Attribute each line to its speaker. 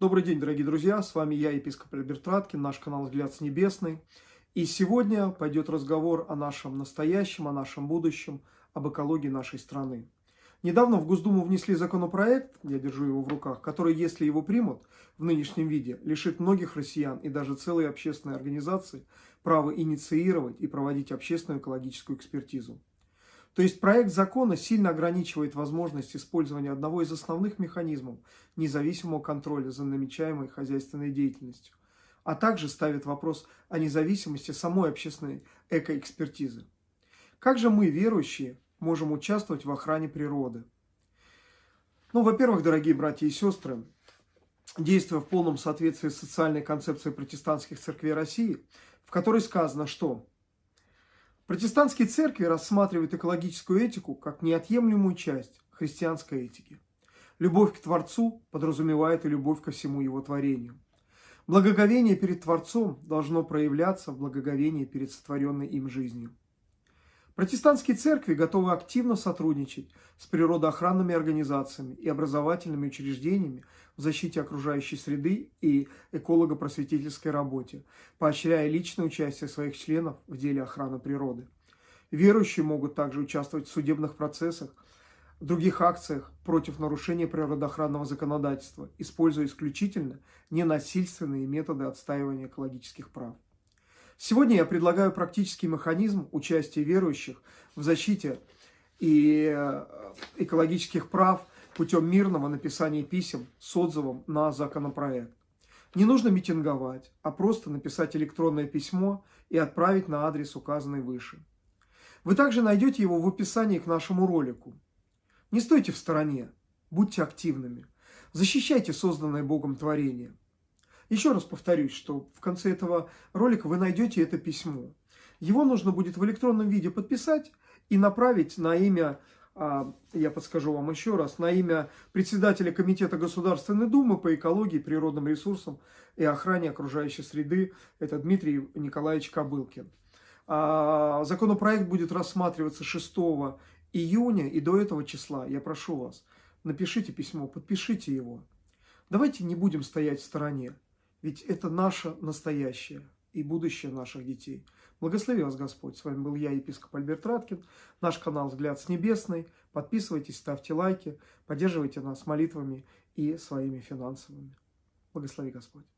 Speaker 1: Добрый день, дорогие друзья, с вами я, епископ Альберт Раткин, наш канал «Взгляд с небесный». И сегодня пойдет разговор о нашем настоящем, о нашем будущем, об экологии нашей страны. Недавно в Госдуму внесли законопроект, я держу его в руках, который, если его примут в нынешнем виде, лишит многих россиян и даже целые общественные организации права инициировать и проводить общественную экологическую экспертизу. То есть проект закона сильно ограничивает возможность использования одного из основных механизмов независимого контроля за намечаемой хозяйственной деятельностью, а также ставит вопрос о независимости самой общественной экоэкспертизы. Как же мы, верующие, можем участвовать в охране природы? Ну, во-первых, дорогие братья и сестры, действуя в полном соответствии с социальной концепцией протестантских церквей России, в которой сказано, что Протестантские церкви рассматривают экологическую этику как неотъемлемую часть христианской этики. Любовь к Творцу подразумевает и любовь ко всему Его творению. Благоговение перед Творцом должно проявляться в благоговении перед сотворенной им жизнью. Протестантские церкви готовы активно сотрудничать с природоохранными организациями и образовательными учреждениями в защите окружающей среды и эколого-просветительской работе, поощряя личное участие своих членов в деле охраны природы. Верующие могут также участвовать в судебных процессах, других акциях против нарушения природоохранного законодательства, используя исключительно ненасильственные методы отстаивания экологических прав. Сегодня я предлагаю практический механизм участия верующих в защите и э, экологических прав путем мирного написания писем с отзывом на законопроект. Не нужно митинговать, а просто написать электронное письмо и отправить на адрес, указанный выше. Вы также найдете его в описании к нашему ролику. Не стойте в стороне, будьте активными, защищайте созданное Богом творение – еще раз повторюсь, что в конце этого ролика вы найдете это письмо. Его нужно будет в электронном виде подписать и направить на имя, а, я подскажу вам еще раз, на имя председателя Комитета Государственной Думы по экологии, природным ресурсам и охране окружающей среды, это Дмитрий Николаевич Кобылкин. А, законопроект будет рассматриваться 6 июня, и до этого числа, я прошу вас, напишите письмо, подпишите его. Давайте не будем стоять в стороне. Ведь это наше настоящее и будущее наших детей. Благослови вас Господь. С вами был я, епископ Альберт Раткин. Наш канал «Взгляд с небесной». Подписывайтесь, ставьте лайки, поддерживайте нас молитвами и своими финансовыми. Благослови Господь.